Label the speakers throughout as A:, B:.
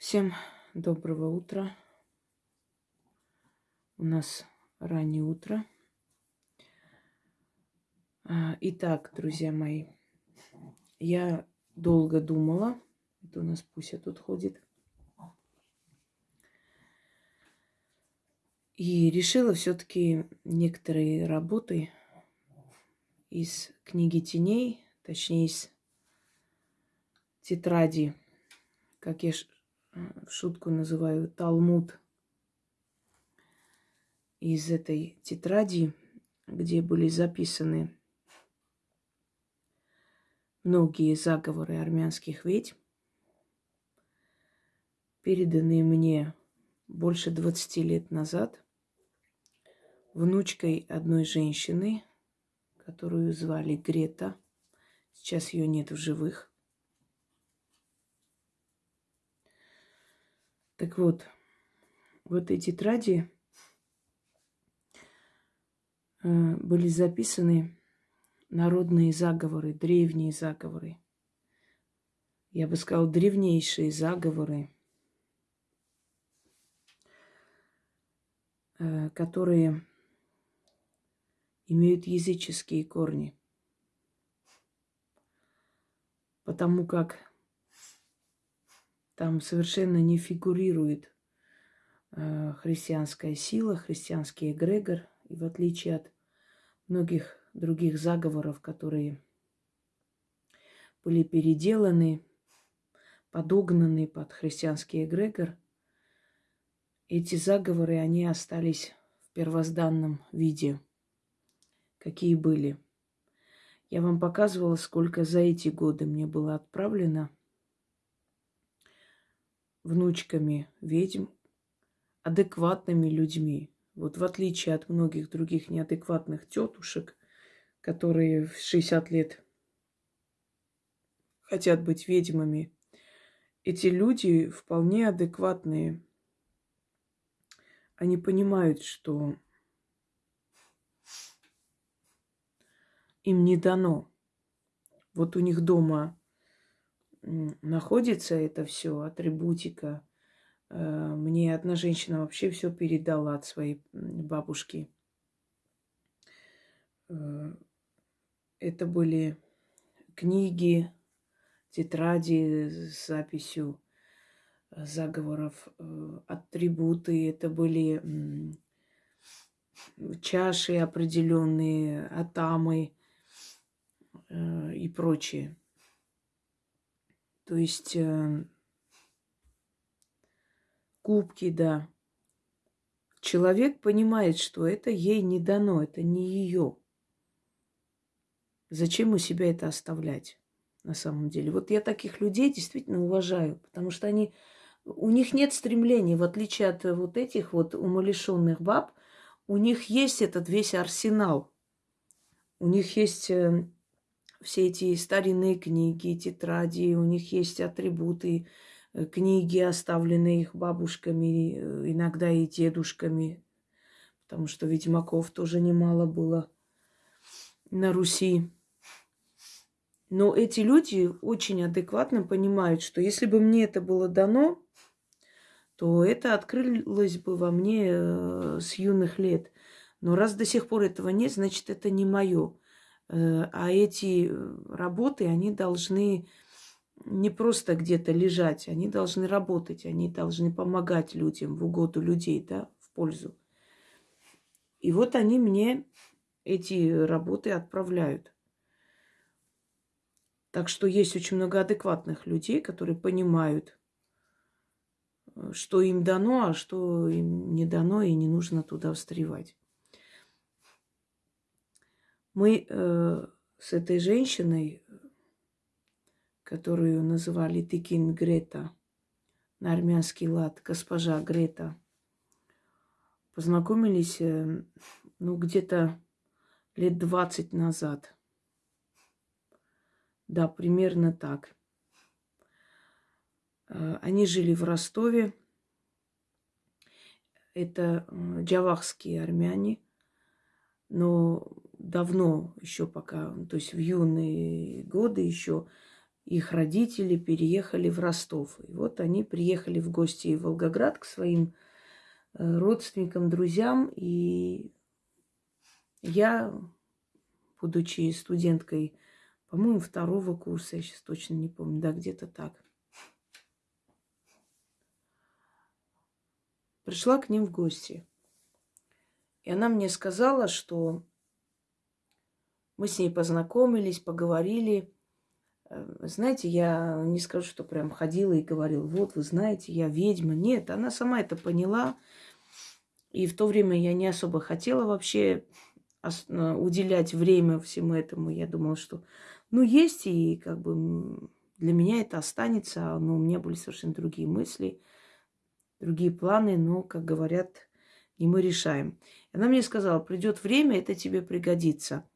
A: Всем доброго утра. У нас раннее утро. А, итак, друзья мои, я долго думала. Это у нас Пуся тут ходит. И решила все-таки некоторые работы из книги теней, точнее из тетради, как я в шутку называю Талмуд из этой тетради, где были записаны многие заговоры армянских ведьм, переданные мне больше 20 лет назад внучкой одной женщины, которую звали Грета. Сейчас ее нет в живых. Так вот, в этой тетради э, были записаны народные заговоры, древние заговоры. Я бы сказал, древнейшие заговоры, э, которые имеют языческие корни. Потому как там совершенно не фигурирует э, христианская сила, христианский эгрегор. И в отличие от многих других заговоров, которые были переделаны, подогнаны под христианский эгрегор, эти заговоры, они остались в первозданном виде, какие были. Я вам показывала, сколько за эти годы мне было отправлено – внучками ведьм, адекватными людьми. Вот в отличие от многих других неадекватных тетушек, которые в 60 лет хотят быть ведьмами, эти люди вполне адекватные. Они понимают, что им не дано. Вот у них дома находится это все, атрибутика. Э, мне одна женщина вообще все передала от своей бабушки. Э, это были книги, тетради с записью заговоров, э, атрибуты, это были чаши определенные, атамы и прочее. То есть э, кубки, да. Человек понимает, что это ей не дано, это не ее. Зачем у себя это оставлять на самом деле? Вот я таких людей действительно уважаю, потому что они, у них нет стремления, в отличие от вот этих вот умалишенных баб, у них есть этот весь арсенал. У них есть э, все эти старинные книги, тетради, у них есть атрибуты, э, книги, оставленные их бабушками, э, иногда и дедушками, потому что ведьмаков тоже немало было на Руси. Но эти люди очень адекватно понимают, что если бы мне это было дано, то это открылось бы во мне э, с юных лет. Но раз до сих пор этого нет, значит, это не мое. Э, а эти э, работы, они должны не просто где-то лежать, они должны работать, они должны помогать людям в угоду людей, да, в пользу. И вот они мне эти работы отправляют. Так что есть очень много адекватных людей, которые понимают, э, что им дано, а что им не дано, и не нужно туда встревать. Мы э, с этой женщиной, которую называли Тикин Грета, на армянский лад, госпожа Грета, познакомились, э, ну, где-то лет двадцать назад. Да, примерно так. Э, они жили в Ростове. Это э, джавахские армяне, но давно, еще пока, то есть в юные годы еще, их родители переехали в Ростов. И вот они приехали в гости в Волгоград к своим э, родственникам, друзьям. И я, будучи студенткой, по-моему, второго курса, я сейчас точно не помню, да, где-то так, пришла к ним в гости. И она мне сказала, что мы с ней познакомились, поговорили – Э, знаете, я не скажу, что прям ходила и говорила, вот вы знаете, я ведьма. Нет, она сама это поняла. И в то время я не особо хотела вообще э, уделять время всему этому. Я думала, что ну есть, и как бы для меня это останется, но у меня были совершенно другие мысли, другие планы, но, как говорят, не мы решаем. Она мне сказала, придет время, это тебе пригодится.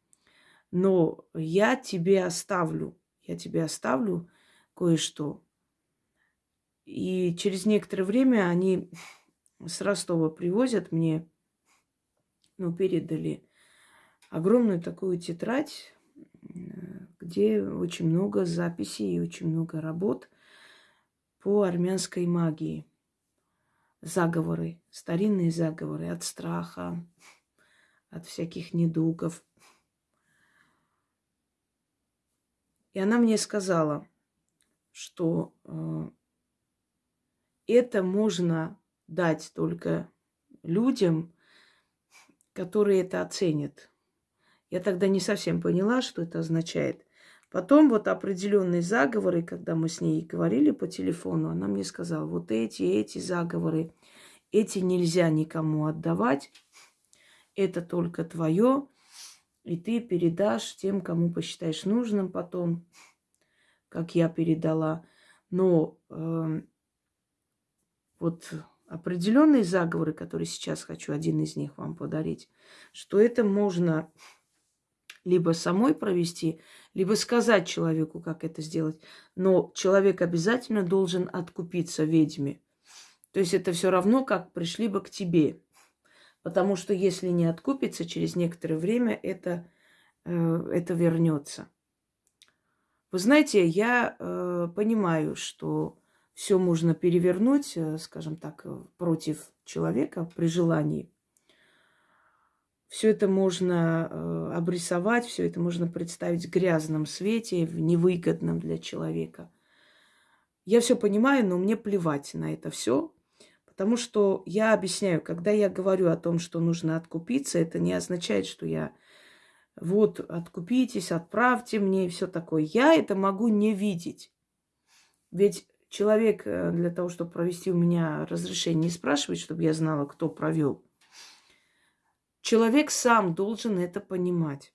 A: Но я тебе оставлю я тебе оставлю кое-что. И через некоторое время они с Ростова привозят мне, ну, передали огромную такую тетрадь, где очень много записей и очень много работ по армянской магии. Заговоры, старинные заговоры от страха, от всяких недугов – И она мне сказала, что э, это можно дать только людям, которые это оценят. Я тогда не совсем поняла, что это означает. Потом вот определенные заговоры, когда мы с ней говорили по телефону, она мне сказала, вот эти, эти заговоры, эти нельзя никому отдавать, это только твое, и ты передашь тем, кому посчитаешь нужным потом, как я передала. Но э, вот определенные заговоры, которые сейчас хочу один из них вам подарить, что это можно либо самой провести, либо сказать человеку, как это сделать. Но человек обязательно должен откупиться ведьме. То есть это все равно, как пришли бы к тебе. Потому что если не откупится, через некоторое время это, э, это вернется. Вы знаете, я э, понимаю, что все можно перевернуть, э, скажем так, против человека при желании. Все это можно э, обрисовать, все это можно представить в грязном свете, в невыгодном для человека. Я все понимаю, но мне плевать на это все. Потому что я объясняю, когда я говорю о том, что нужно откупиться, это не означает, что я вот откупитесь, отправьте мне и все такое. Я это могу не видеть. Ведь человек э, для того, чтобы провести у меня разрешение, не спрашивает, чтобы я знала, кто провел. Человек сам должен это понимать.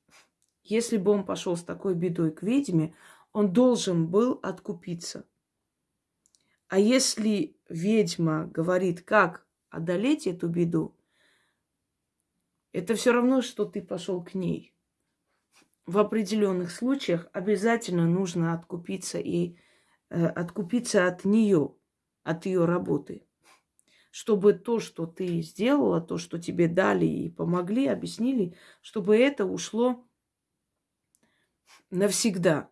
A: Если бы он пошел с такой бедой к ведьме, он должен был откупиться. А если ведьма говорит, как одолеть эту беду, это все равно, что ты пошел к ней. В определенных случаях обязательно нужно откупиться и э, откупиться от нее, от ее работы, чтобы то, что ты сделала, то, что тебе дали и помогли, объяснили, чтобы это ушло навсегда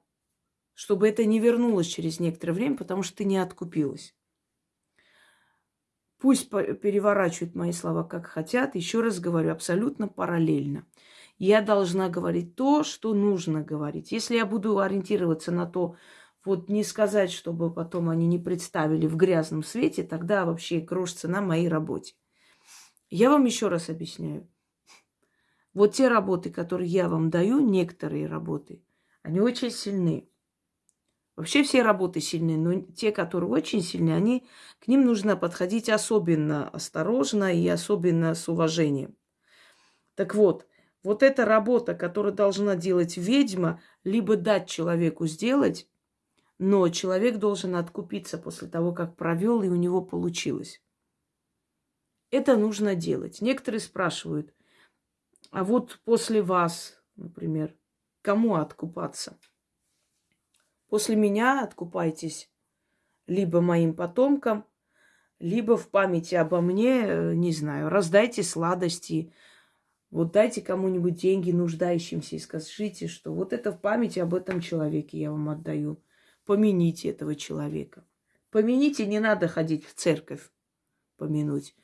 A: чтобы это не вернулось через некоторое время, потому что ты не откупилась. Пусть переворачивают мои слова как хотят. Еще раз говорю, абсолютно параллельно. Я должна говорить то, что нужно говорить. Если я буду ориентироваться на то, вот не сказать, чтобы потом они не представили в грязном свете, тогда вообще грош цена моей работе. Я вам еще раз объясняю. Вот те работы, которые я вам даю, некоторые работы, они очень сильны. Вообще все работы сильные, но те, которые очень сильные, они, к ним нужно подходить особенно осторожно и особенно с уважением. Так вот, вот эта работа, которую должна делать ведьма, либо дать человеку сделать, но человек должен откупиться после того, как провел, и у него получилось. Это нужно делать. Некоторые спрашивают, а вот после вас, например, кому откупаться? После меня откупайтесь либо моим потомкам, либо в памяти обо мне, не знаю, раздайте сладости, вот дайте кому-нибудь деньги нуждающимся и скажите, что вот это в памяти об этом человеке я вам отдаю. Помяните этого человека. Помяните, не надо ходить в церковь помянуть.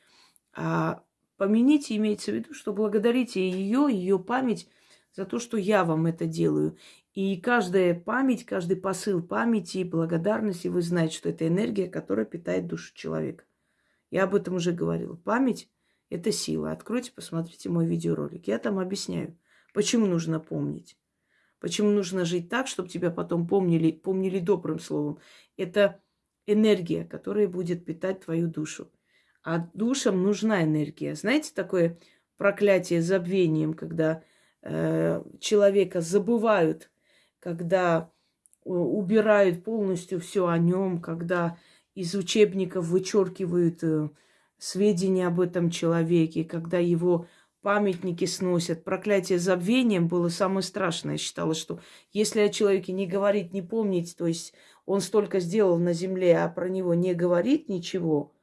A: А помяните имеется в виду, что благодарите ее, ее память за то, что я вам это делаю. И каждая память, каждый посыл памяти и благодарности, вы знаете, что это энергия, которая питает душу человека. Я об этом уже говорила. Память – это сила. Откройте, посмотрите мой видеоролик. Я там объясняю, почему нужно помнить. Почему нужно жить так, чтобы тебя потом помнили, помнили добрым словом. Это энергия, которая будет питать твою душу. А душам нужна энергия. Знаете, такое проклятие забвением, когда э, человека забывают, когда убирают полностью все о нем, когда из учебников вычеркивают э, сведения об этом человеке, когда его памятники сносят. Проклятие забвением было самое страшное. Я считала, что если о человеке не говорить, не помнить, то есть он столько сделал на земле, а про него не говорит ничего,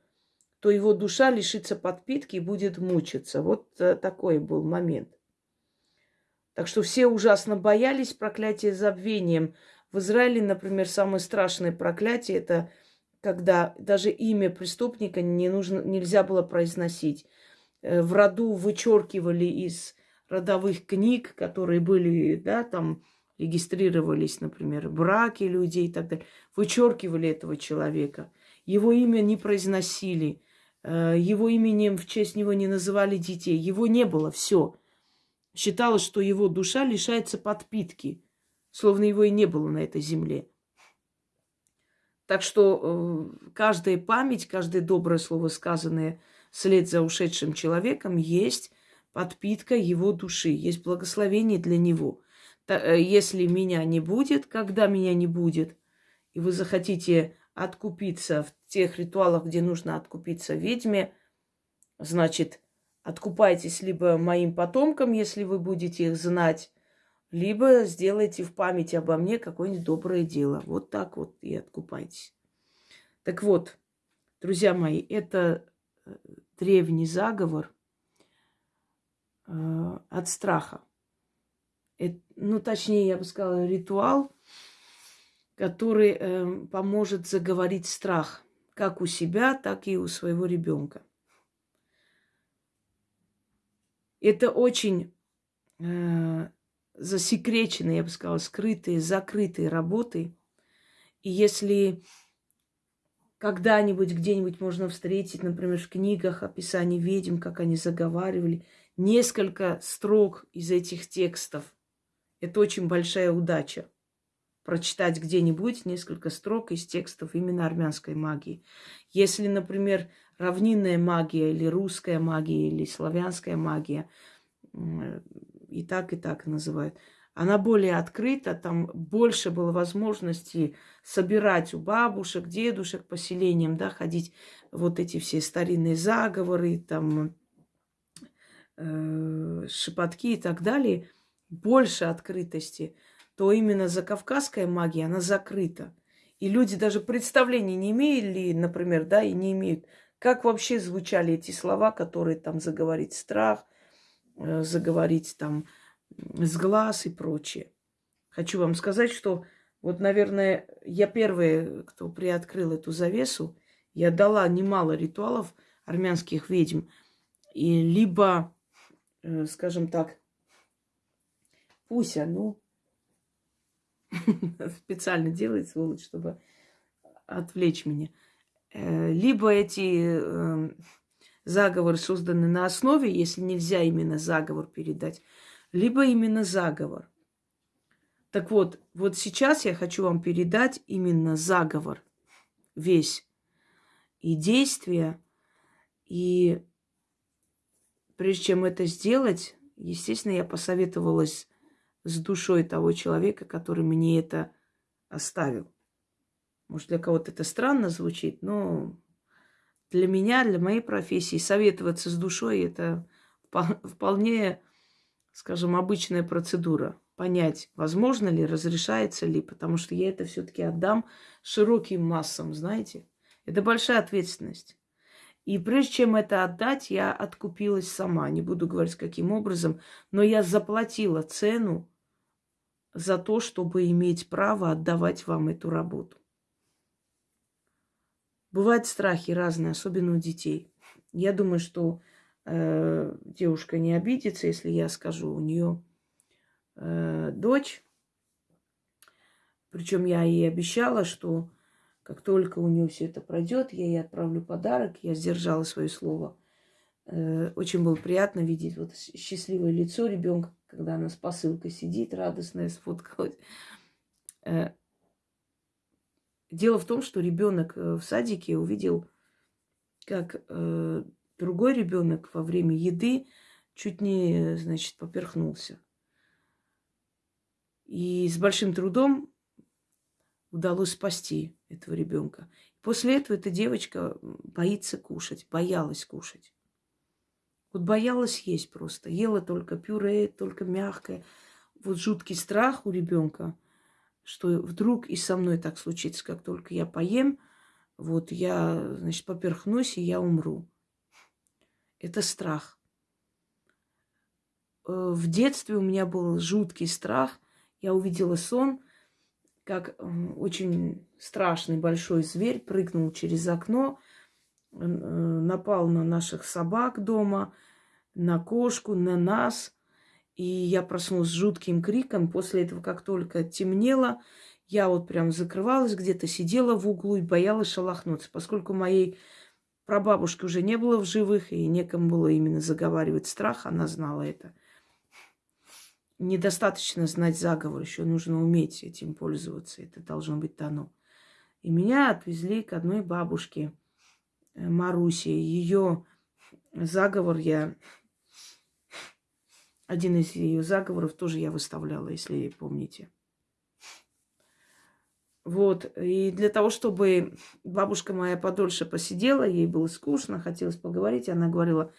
A: то его душа лишится подпитки и будет мучиться. Вот э, такой был момент. Так что все ужасно боялись проклятия забвением. В Израиле, например, самое страшное проклятие это когда даже имя преступника не нужно, нельзя было произносить. Э, в роду вычеркивали из родовых книг, которые были, да, там регистрировались, например, браки людей и так далее, вычеркивали этого человека. Его имя не произносили. Э, его именем в честь него не называли детей. Его не было, все. Считалось, что его душа лишается подпитки, словно его и не было на этой земле. Так что э, каждая память, каждое доброе слово, сказанное вслед за ушедшим человеком, есть подпитка его души, есть благословение для него. Э, если меня не будет, когда меня не будет, и вы захотите откупиться в тех ритуалах, где нужно откупиться ведьме, значит, откупайтесь либо моим потомкам, если вы будете их знать, либо сделайте в память обо мне какое-нибудь доброе дело. Вот так вот и откупайтесь. Так вот, друзья мои, это древний заговор э, от страха. Это, ну, точнее, я бы сказала, ритуал, который э, поможет заговорить страх как у себя, так и у своего ребенка. Это очень э, засекреченные, я бы сказала, скрытые, закрытые работы. И если когда-нибудь где-нибудь можно встретить, например, в книгах описание ведьм, как они заговаривали, несколько строк из этих текстов, это очень большая удача прочитать где-нибудь несколько строк из текстов именно армянской магии. Если, например, равнинная магия или русская магия или славянская магия, и так, и так называют, она более открыта, там больше было возможностей собирать у бабушек, дедушек поселением, да, ходить вот эти все старинные заговоры, там э, шепотки и так далее, больше открытости – то именно закавказская магия, она закрыта. И люди даже представления не имели, например, да, и не имеют, как вообще звучали эти слова, которые там заговорить страх, э, заговорить там с глаз и прочее. Хочу вам сказать, что вот, наверное, я первая, кто приоткрыл эту завесу, я дала немало ритуалов армянских ведьм. И либо, э, скажем так, Пуся, ну, специально делает, сволочь, чтобы отвлечь меня. Э, либо эти эм, заговоры созданы на основе, если нельзя именно заговор передать, либо именно заговор. Так вот, вот сейчас я хочу вам передать именно заговор весь и действия. И прежде чем это сделать, естественно, я посоветовалась с душой того человека, который мне это оставил. Может, для кого-то это странно звучит, но для меня, для моей профессии советоваться с душой это вполне, скажем, обычная процедура. Понять, возможно ли, разрешается ли, потому что я это все-таки отдам широким массам, знаете. Это большая ответственность. И прежде чем это отдать, я откупилась сама. Не буду говорить, каким образом, но я заплатила цену за то, чтобы иметь право отдавать вам эту работу. Бывают страхи разные, особенно у детей. Я думаю, что э, девушка не обидится, если я скажу, у нее э, дочь, причем я ей обещала, что как только у нее все это пройдет, я ей отправлю подарок. Я сдержала свое слово. Э, очень было приятно видеть вот счастливое лицо ребенка, когда она с посылкой сидит, радостная, сфоткалась. Э, дело в том, что ребенок э, в садике увидел, как другой ребенок во время еды чуть не, значит, поперхнулся. И с большим трудом удалось спасти этого ребенка. После этого эта девочка боится кушать, боялась кушать. Вот боялась есть просто. Ела только пюре, только мягкое. Вот жуткий страх у ребенка, что вдруг и со мной так случится, как только я поем, вот я, значит, поперхнусь, и я умру. Это страх. Э, в детстве у меня был жуткий страх. Я увидела сон – как очень страшный большой зверь прыгнул через окно, э, напал на наших собак дома, на кошку, на нас. И я проснулась с жутким криком. После этого, как только темнело, я вот прям закрывалась, где-то сидела в углу и боялась шелохнуться. Поскольку моей прабабушки уже не было в живых, и некому было именно заговаривать страх, она знала это недостаточно знать заговор, еще нужно уметь этим пользоваться. Это должно быть дано. И меня отвезли к одной бабушке, э, Марусе. Ее заговор я... Один из ее заговоров тоже я выставляла, если помните. Вот. И для того, чтобы бабушка моя подольше посидела, ей было скучно, хотелось поговорить, она говорила,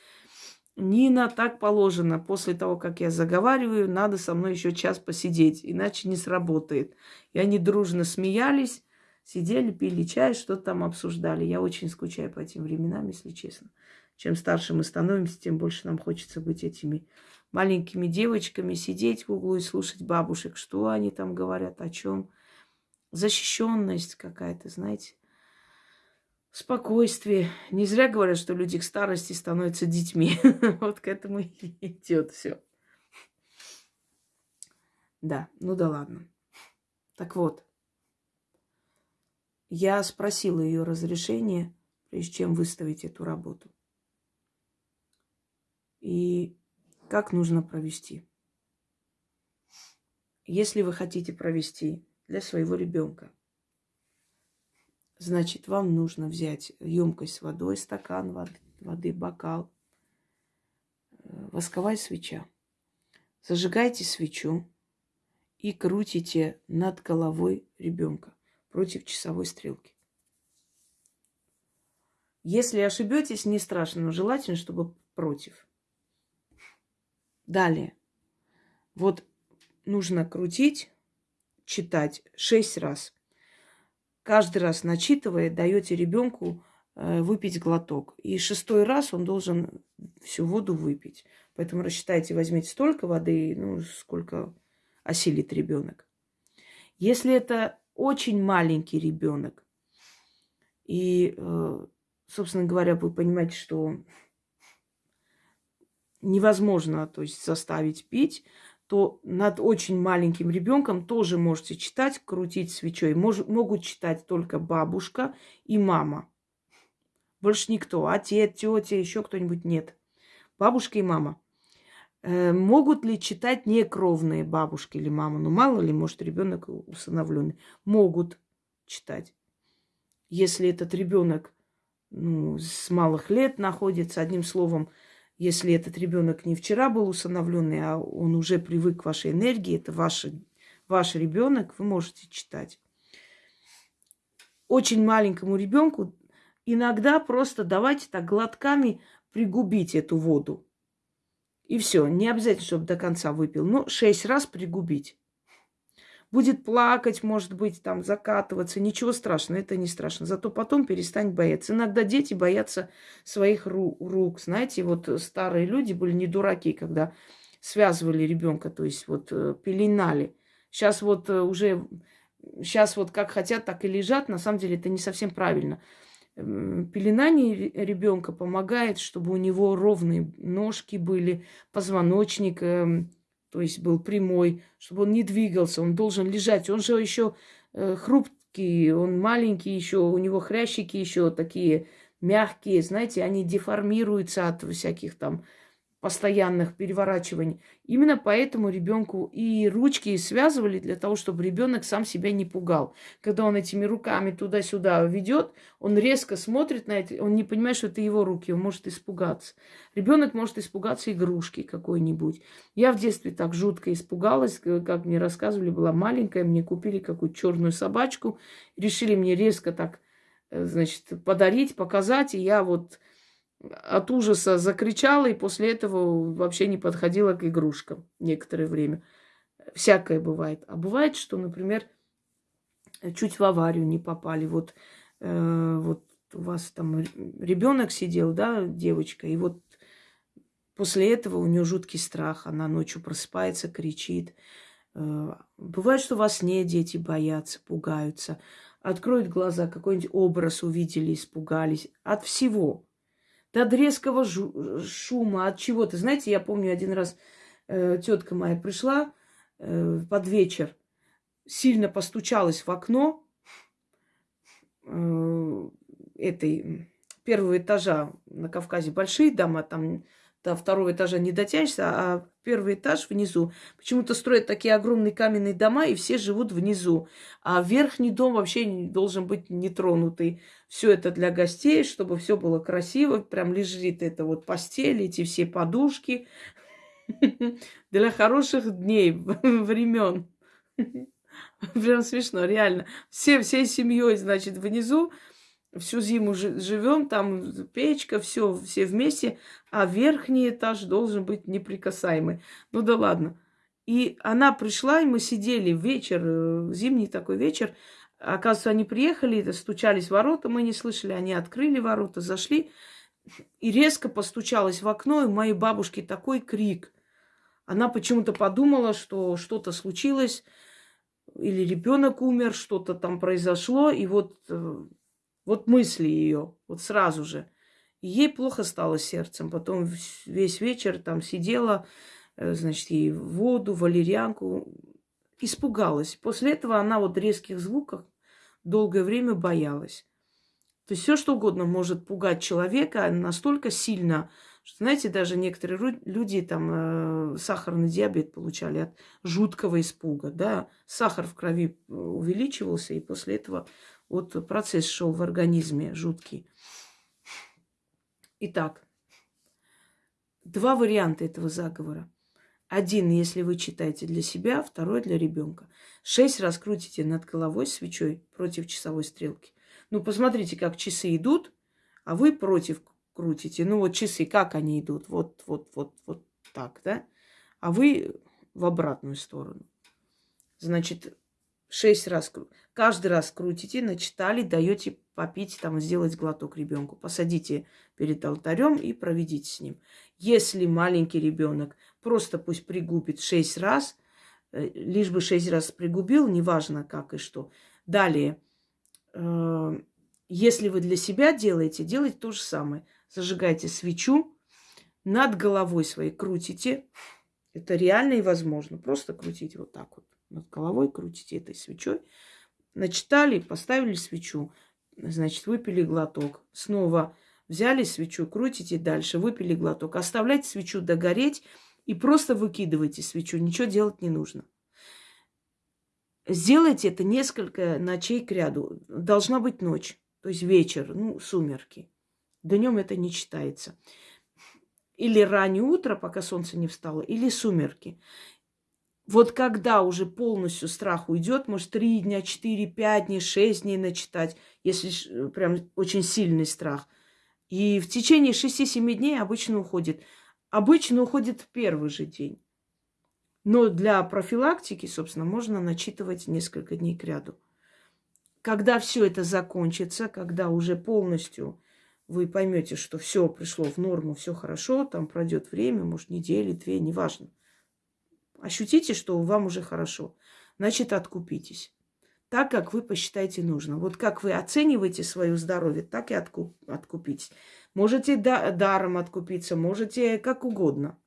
A: Нина, так положено. После того, как я заговариваю, надо со мной еще час посидеть, иначе не сработает. И они дружно смеялись, сидели, пили чай, что-то там обсуждали. Я очень скучаю по этим временам, если честно. Чем старше мы становимся, тем больше нам хочется быть этими маленькими девочками, сидеть в углу и слушать бабушек, что они там говорят, о чем. Защищенность какая-то, знаете спокойствие. Не зря говорят, что люди к старости становятся детьми. Вот к этому и идет все. Да, ну да ладно. Так вот, я спросила ее разрешение, прежде чем выставить эту работу. И как нужно провести? Если вы хотите провести для своего ребенка – Значит, вам нужно взять емкость с водой, стакан воды, бокал, э, восковая свеча. Зажигайте свечу и крутите над головой ребенка против часовой стрелки. Если ошибетесь, не страшно, но желательно, чтобы против. Далее. Вот нужно крутить, читать шесть раз каждый раз начитывая, даете ребенку э, выпить глоток. И шестой раз он должен всю воду выпить. Поэтому рассчитайте, возьмите столько воды, ну, сколько осилит ребенок. Если это очень маленький ребенок, и, э, собственно говоря, вы понимаете, что невозможно, то есть заставить пить, то над очень маленьким ребенком тоже можете читать, крутить свечой. Мож, могут читать только бабушка и мама. Больше никто. Отец, тетя, еще кто-нибудь нет. Бабушка и мама. Э, могут ли читать некровные бабушки или мама? Ну, мало ли, может, ребенок усыновленный. Могут читать. Если этот ребенок ну, с малых лет находится, одним словом, если этот ребенок не вчера был усыновленный, а он уже привык к вашей энергии, это ваш, ваш ребенок, вы можете читать. Очень маленькому ребенку иногда просто давайте так глотками пригубить эту воду. И все, не обязательно, чтобы до конца выпил, но шесть раз пригубить будет плакать, может быть, там закатываться. Ничего страшного, это не страшно. Зато потом перестанет бояться. Иногда дети боятся своих ру- рук. Знаете, вот старые люди были не дураки, когда связывали ребенка, то есть вот э, пеленали. Сейчас вот э, уже, сейчас вот как хотят, так и лежат. На самом деле это не совсем правильно. Пеленание ребенка помогает, чтобы у него ровные ножки были, позвоночник, эм, то есть был прямой, чтобы он не двигался, он должен лежать. Он же еще э, хрупкий, он маленький еще, у него хрящики еще такие мягкие, знаете, они деформируются от всяких там постоянных переворачиваний. Именно поэтому ребенку и ручки связывали для того, чтобы ребенок сам себя не пугал. Когда он этими руками туда-сюда ведет, он резко смотрит на это, он не понимает, что это его руки, он может испугаться. Ребенок может испугаться игрушки какой-нибудь. Я в детстве так жутко испугалась, как мне рассказывали, была маленькая, мне купили какую-то черную собачку, решили мне резко так, э, значит, подарить, показать, и я вот от ужаса закричала и после этого вообще не подходила к игрушкам некоторое время. Всякое бывает. А бывает, что, например, чуть в аварию не попали. Вот, э, вот у вас там ребенок сидел, да, девочка, и вот после этого у нее жуткий страх. Она ночью просыпается, кричит. Э, бывает, что во сне дети боятся, пугаются. Откроют глаза, какой-нибудь образ увидели, испугались. От всего от резкого шума, от чего-то. Знаете, я помню один раз э, тетка моя пришла э, под вечер, сильно постучалась в окно э, этой первого этажа на Кавказе. Большие дома, там до второго этажа не дотянешься, а первый этаж внизу. Почему-то строят такие огромные каменные дома, и все живут внизу. А верхний дом вообще должен быть нетронутый. Все это для гостей, чтобы все было красиво. Прям лежит это вот постель, эти все подушки. Для хороших дней, времен. Прям смешно, реально. Все, всей семьей, значит, внизу всю зиму живем, там печка, все, все вместе, а верхний этаж должен быть неприкасаемый. Ну да ладно. И она пришла, и мы сидели вечер, э, зимний такой вечер. Оказывается, они приехали, стучались в ворота, мы не слышали, они открыли ворота, зашли, и резко постучалась в окно, и у моей бабушки такой крик. Она почему-то подумала, что что-то случилось, или ребенок умер, что-то там произошло, и вот э, вот мысли ее, вот сразу же. Ей плохо стало сердцем. Потом весь вечер там сидела, э, значит, ей воду, валерьянку. Испугалась. После этого она вот резких звуков долгое время боялась. То есть все, что угодно может пугать человека настолько сильно, что, знаете, даже некоторые люди там э, сахарный диабет получали от жуткого испуга, да, сахар в крови э, увеличивался, и после этого вот процесс шел в организме жуткий. Итак, два варианта этого заговора. Один, если вы читаете для себя, второй для ребенка. Шесть раз крутите над головой свечой против часовой стрелки. Ну, посмотрите, как часы идут, а вы против крутите. Ну, вот часы, как они идут? Вот, вот, вот, вот так, да? А вы в обратную сторону. Значит, шесть раз, каждый раз крутите, начитали, даете попить, там, сделать глоток ребенку. Посадите перед алтарем и проведите с ним. Если маленький ребенок, просто пусть пригубит шесть раз, э, лишь бы шесть раз пригубил, неважно как и что. Далее, э, если вы для себя делаете, делайте то же самое. Зажигайте свечу, над головой своей крутите. Это реально и возможно. Просто крутите вот так вот над головой, крутите этой свечой. Начитали, поставили свечу, значит, выпили глоток. Снова взяли свечу, крутите дальше, выпили глоток. Оставляйте свечу догореть и просто выкидывайте свечу. Ничего делать не нужно. Сделайте это несколько ночей к ряду. Должна быть ночь, то есть вечер, ну, сумерки. Днем это не читается. Или раннее утро, пока солнце не встало, или сумерки. Вот когда уже полностью страх уйдет, может, три дня, четыре, пять дней, шесть дней начитать, если прям очень сильный страх. И в течение шести-семи дней обычно уходит. Обычно уходит в первый же день. Но для профилактики, собственно, можно начитывать несколько дней к ряду. Когда все это закончится, когда уже полностью вы поймете, что все пришло в норму, все хорошо, там пройдет время, может, недели, две, неважно – Ощутите, что вам уже хорошо. значит, откупитесь. Так, как вы посчитаете нужно. Вот как вы оцениваете свое здоровье, так и откуп, откупитесь. Можете да, даром откупиться, можете как угодно.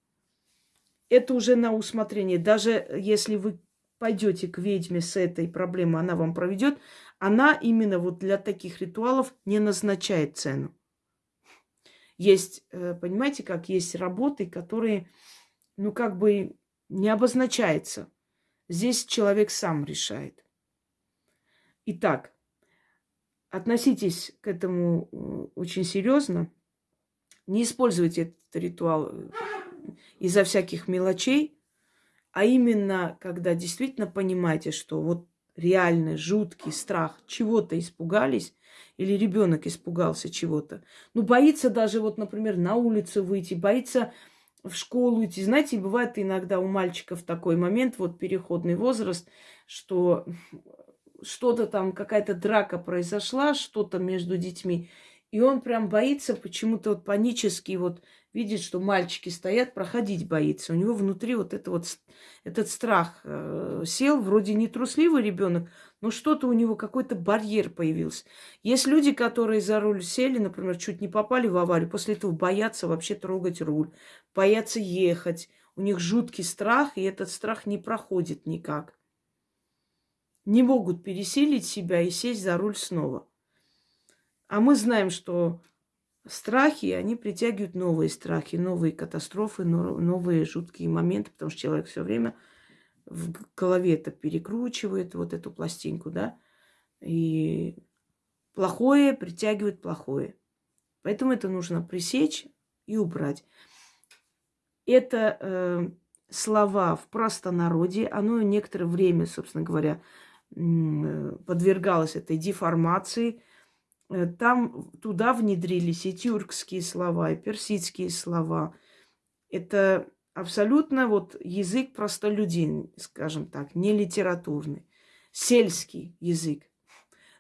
A: Это уже на усмотрение. Даже если вы пойдете к ведьме с этой проблемой, она вам проведет, она именно вот для таких ритуалов не назначает цену. Есть, э, понимаете, как есть работы, которые, ну, как бы не обозначается. Здесь человек сам решает. Итак, относитесь к этому э, очень серьезно. Не используйте этот ритуал э, из-за всяких мелочей, а именно, когда действительно понимаете, что вот реальный, жуткий страх, чего-то испугались, или ребенок испугался чего-то. Ну, боится даже, вот, например, на улицу выйти, боится в школу идти. Знаете, бывает иногда у мальчиков такой момент, вот переходный возраст, что что-то там, какая-то драка произошла, что-то между детьми, и он прям боится почему-то вот панически вот видит, что мальчики стоят, проходить боится. У него внутри вот это вот, этот страх э, сел, вроде не трусливый ребенок, но что-то у него, какой-то барьер появился. Есть люди, которые за руль сели, например, чуть не попали в аварию, после этого боятся вообще трогать руль, боятся ехать. У них жуткий страх, и этот страх не проходит никак. Не могут пересилить себя и сесть за руль снова. А мы знаем, что страхи, они притягивают новые страхи, новые катастрофы, новые жуткие моменты, потому что человек все время в голове это перекручивает, вот эту пластинку, да, и плохое притягивает плохое. Поэтому это нужно пресечь и убрать. Это э, слова в простонародье, оно некоторое время, собственно говоря, подвергалось этой деформации – Э, там туда внедрились и тюркские слова, и персидские слова. Это абсолютно вот язык простолюдин, скажем так, не литературный, сельский язык.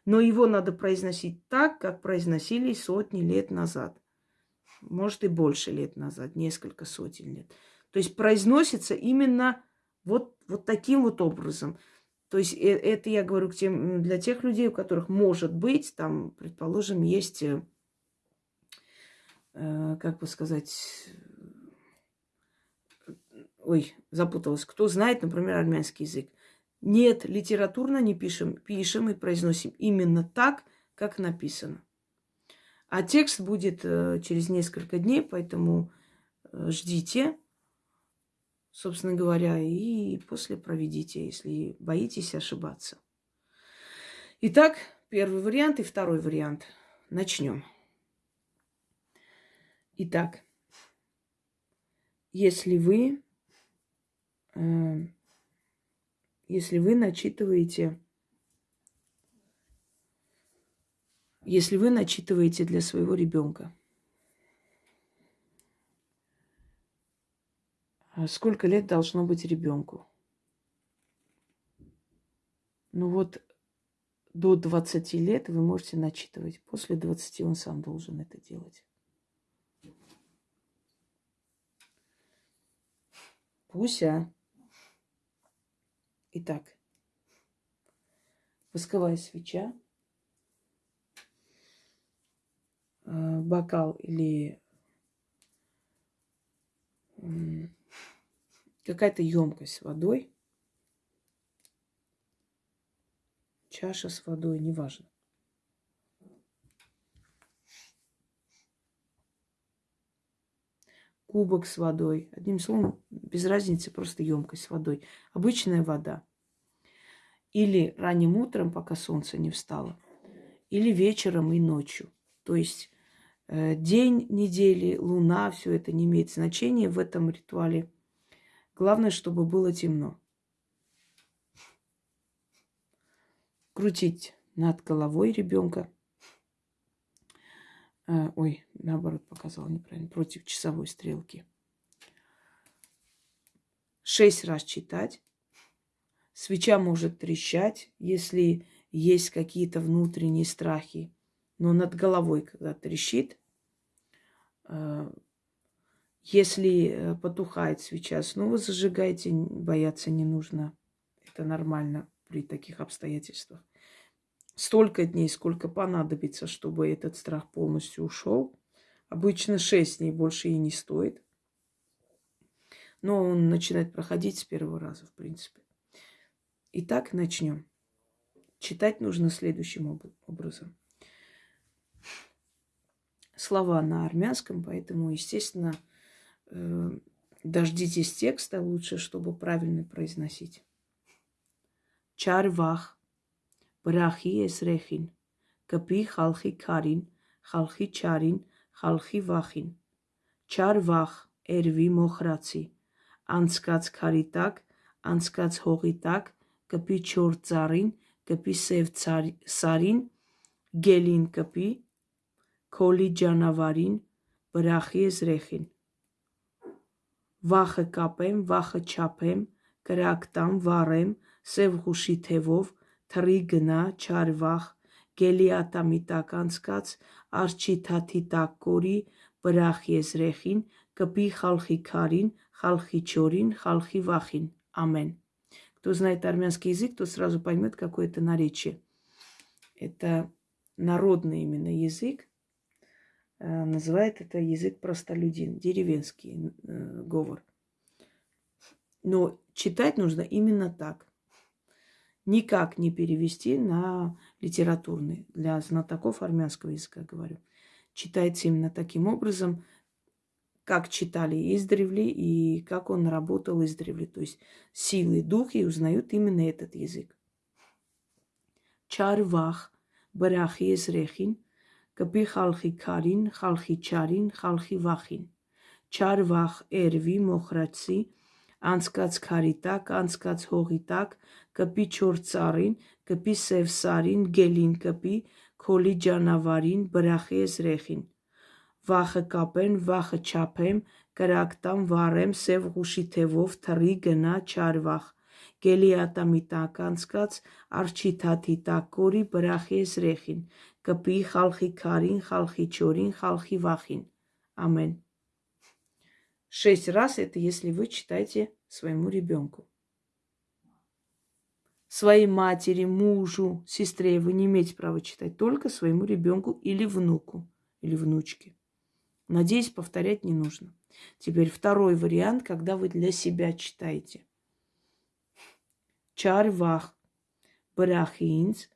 A: Но его надо произносить так, как произносили сотни лет назад. Может и больше лет назад, несколько сотен лет. То есть произносится именно вот, вот таким вот образом – то есть э, это я говорю к тем, для тех людей, у которых может быть, там, предположим, есть, э, э как бы сказать, ой, запуталась, кто знает, например, армянский язык. Нет, литературно не пишем, пишем и произносим именно так, как написано. А текст будет э, через несколько дней, поэтому э, ждите собственно говоря, и после проведите, если боитесь ошибаться. Итак, первый вариант и второй вариант. Начнем. Итак, если вы, если вы начитываете, если вы начитываете для своего ребенка, А сколько лет должно быть ребенку? Ну вот до 20 лет вы можете начитывать. После 20 он сам должен это делать. Пуся. Итак, восковая свеча, э, бокал или какая-то емкость с водой, чаша с водой, неважно. Кубок с водой. Одним словом, без разницы, просто емкость с водой. Обычная вода. Или ранним утром, пока солнце не встало. Или вечером и ночью. То есть э, день недели, луна, все это не имеет значения в этом ритуале. Главное, чтобы было темно. Крутить над головой ребенка. А, ой, наоборот, показала неправильно. Против часовой стрелки. Шесть раз читать. Свеча может трещать, если есть какие-то внутренние страхи. Но над головой, когда трещит, а, если э, потухает свеча, снова зажигайте, бояться не нужно. Это нормально при таких обстоятельствах. Столько дней, сколько понадобится, чтобы этот страх полностью ушел. Обычно 6 дней больше и не стоит. Но он начинает проходить с первого раза, в принципе. Итак, начнем. Читать нужно следующим образом. Слова на армянском, поэтому, естественно, э, дождитесь текста лучше, чтобы правильно произносить. Чарвах, բրախի էսրեխին, կպի խալխի քարին, խալխի չարին, խալխի վախին, չար վախ, էրվի մոխրացի, անցկաց քարի տակ, անցկաց հողի տակ, կպի չոր ծարին, կպի սև սարին, գելին կպի, քոլի ջանավարին, բրախի էսրեխին, վախը կապեմ, վախը չապեմ, կրակտամ, վառեմ, սև հուշի թևով, թռի գնա, չար վախ, գելի ատամի տակ անցկաց, արջի թաթի տակ կորի, բրախ եզրեխին, կպի խալխի քարին, խալխի չորին, խալխի վախին։ Амен. Кто знает армянский язык, то сразу поймет, какое это наречие. Это народный именно язык. Э, называет это язык простолюдин, деревенский э, говор. Но читать нужно именно так. Никак не перевести на литературный. Для знатоков армянского языка говорю. Читается именно таким образом – как читали издревле и как он работал издревле. То есть силы духи узнают именно этот язык. Чарвах, барахи эзрехин, капи халхи карин, халхи чарин, халхи вахин. Чарвах эрви մոխրացի, անցկաց քարի տակ, անցկաց հողի տակ, կպի չոր ծառին, կպի սև սարին, գելին կպի, քոլի ջանավարին, բրախի էզրեխին վախը կապեն, վախը չափեմ, կրակ տամ, վառեմ, սև ղուշի թևով, թռի գնա, չար վախ։ Գելի ատամի տակ անցկաց, արջի թաթի տակ կորի, բրախի զրեխին, կպի խալխի քարին, խալխի չորին, խալխի վախին։ Амен. Шесть раз это если вы читаете своему ребенку. своей матери, мужу, сестре вы не имеете права читать, только своему ребенку или внуку, или внучке. Надеюсь, повторять не нужно. Теперь второй вариант, когда вы для себя читаете. Чарвах брахинц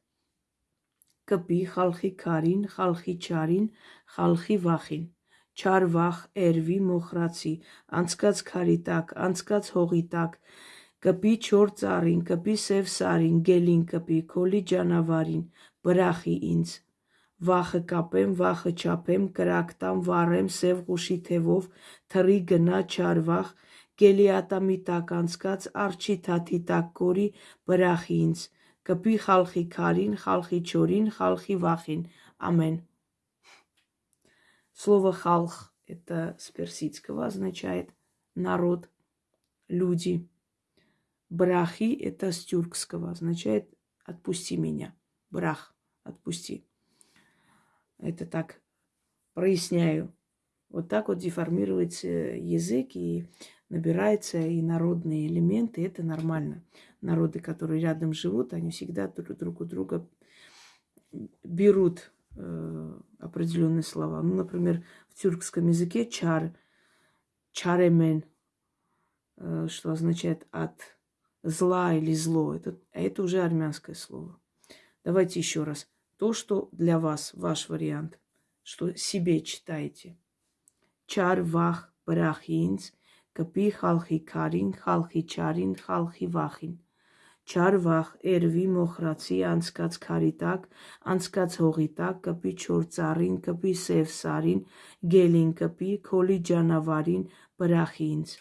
A: капи халхи карин халхи чарин халхи вахин. Чарвах эрви мохраци анцкац каритак анцкац Хоритак. կպի չոր ծառին, կպի սև սարին, գելին կպի, քոլի ջանավարին, բրախի ինձ, Վախը կապեմ, վախը չափեմ, կրակ տամ, վառեմ, սև ղուշի թևով, թռի գնա չար վախ, գելի ատամի տակ անցկաց, արջի թաթի տակ կորի, բրախի ինձ, կպի խալխի քարին, խալխի չորին, խալխի вахин. Амен. Слово халх – это с персидского означает народ, люди. Брахи – это с тюркского, означает отпусти меня. Брах – отпусти. Это так проясняю. Вот так вот деформируется язык и набираются и народные элементы. Это нормально. Народы, которые рядом живут, они всегда друг, друг у друга берут э, определенные слова. Ну, например, в тюркском языке чар, чаремен, э, что означает от зла или зло. Это, это уже армянское слово. Давайте еще раз то, что для вас, ваш вариант, что себе читаете. Чар вах брахинц, капи халхи карин, халхи чарин, халхи вахин. Չար վախ, երվի մոխրացի, անցկաց քարի տակ, անցկաց հողի տակ, կպի չոր ծառին, կպի սև սարին, գելին կպի, քոլի ջանավարին, բրախի ինձ։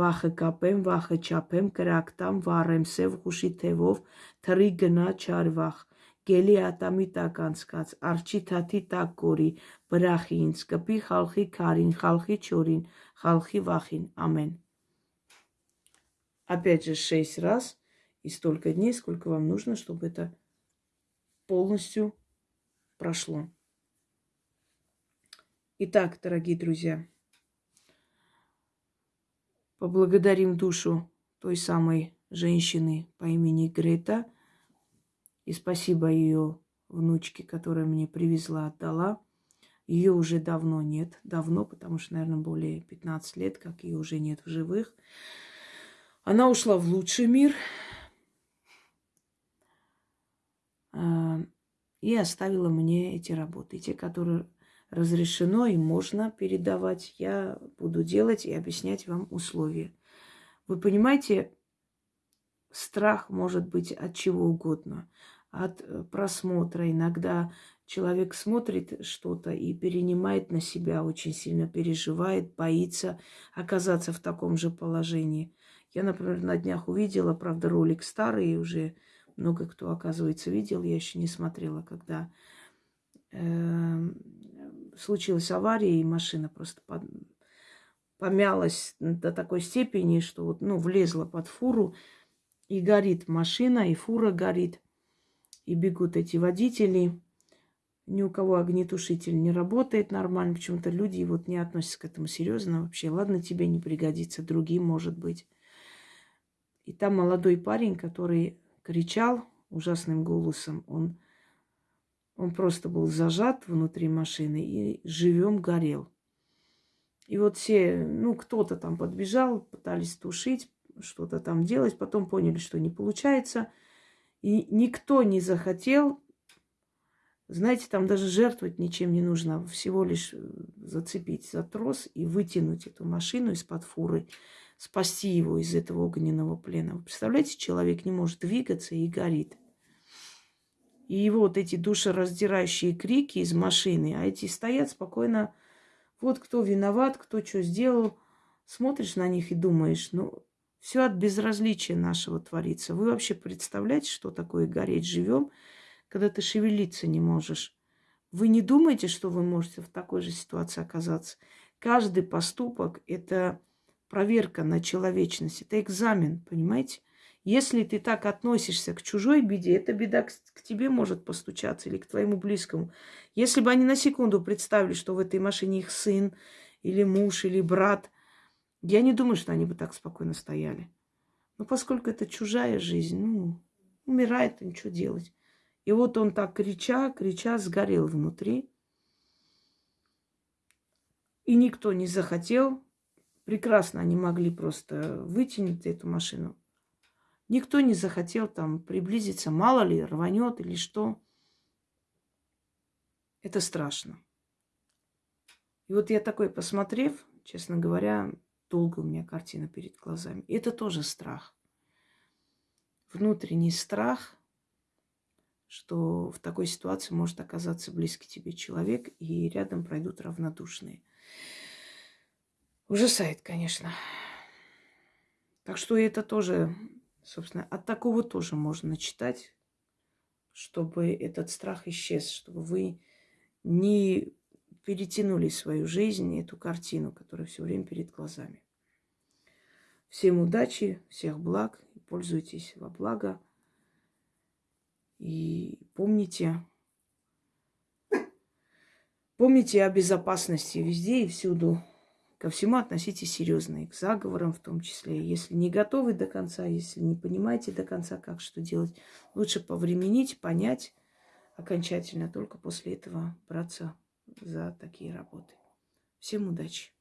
A: Վախը կապեմ, վախը չափեմ, կրակ տամ, վառեմ սև խուշի թևով, թռի գնա չար վախ, Գելի ատամի տակ անցկաց, արջի թաթի տակ կորի, բրախի ինձ, կպի խալխի քարին, խալխի չորին, խալխի վախին. Амен. Опять же шесть раз и столько дней, сколько вам нужно, чтобы это полностью прошло. Итак, дорогие друзья, поблагодарим душу той самой женщины по имени Грета. И спасибо ее внучке, которая мне привезла, отдала. Ее уже давно нет. Давно, потому что, наверное, более 15 лет, как ее уже нет в живых. Она ушла в лучший мир. А, и оставила мне эти работы. Те, которые разрешено и можно передавать, я буду делать и объяснять вам условия. Вы понимаете, страх может быть от чего угодно. От э, просмотра. Иногда человек смотрит что-то и перенимает на себя, очень сильно переживает, боится оказаться в таком же положении. Я, например, на днях увидела, правда, ролик старый, уже много кто, оказывается, видел, я еще не смотрела, когда э, случилась авария, и машина просто под, помялась до такой степени, что вот, ну, влезла под фуру, и горит машина, и фура горит, и бегут эти водители. Ни у кого огнетушитель не работает нормально. Почему-то люди вот не относятся к этому серьезно вообще. Ладно, тебе не пригодится, другим может быть. И там молодой парень, который кричал ужасным голосом, он он просто был зажат внутри машины и живем горел. И вот все, ну, кто-то там подбежал, пытались тушить, что-то там делать, потом поняли, что не получается. И никто не захотел, знаете, там даже жертвовать ничем не нужно, всего лишь э, зацепить за трос и вытянуть эту машину из-под фуры, спасти его из этого огненного плена. Вы представляете, человек не может двигаться и горит. И его вот эти душераздирающие крики из машины, а эти стоят спокойно. Вот кто виноват, кто что сделал. Смотришь на них и думаешь, ну, все от безразличия нашего творится. Вы вообще представляете, что такое гореть живем, когда ты шевелиться не можешь? Вы не думаете, что вы можете в такой же ситуации оказаться? Каждый поступок – это проверка на человечность, это экзамен, понимаете? Если ты так относишься к чужой беде, эта беда к, тебе может постучаться или к твоему близкому. Если бы они на секунду представили, что в этой машине их сын или муж или брат, я не думаю, что они бы так спокойно стояли. Но поскольку это чужая жизнь, ну, умирает, им что делать. И вот он так крича, крича, сгорел внутри. И никто не захотел. Прекрасно они могли просто вытянуть эту машину. Никто не захотел там приблизиться, мало ли, рванет или что. Это страшно. И вот я такой, посмотрев, честно говоря, долго у меня картина перед глазами. Это тоже страх. Внутренний страх, что в такой ситуации может оказаться близкий тебе человек, и рядом пройдут равнодушные. Ужасает, конечно. Так что это тоже Собственно, от такого тоже можно читать, чтобы этот страх исчез, чтобы вы не перетянули свою жизнь, эту картину, которая все время перед глазами. Всем удачи, всех благ, пользуйтесь во благо. И помните, помните о безопасности везде и всюду. Ко всему относитесь серьезно, и к заговорам в том числе. Если не готовы до конца, если не понимаете до конца, как что делать, лучше повременить, понять окончательно, только после этого браться за такие работы. Всем удачи!